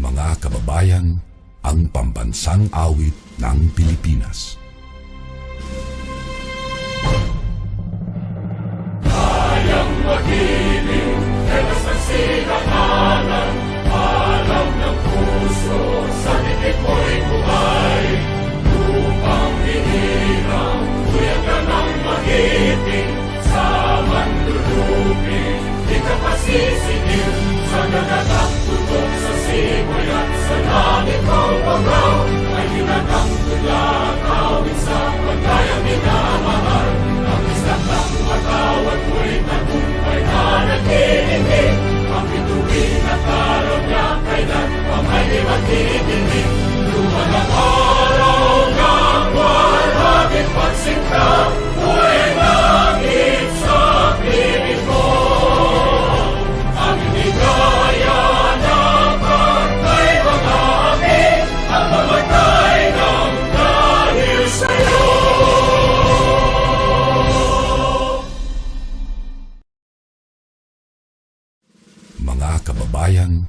Mga kababayan, ang pambansang awit ng Pilipinas. Mga kababayan,